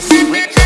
Sweet.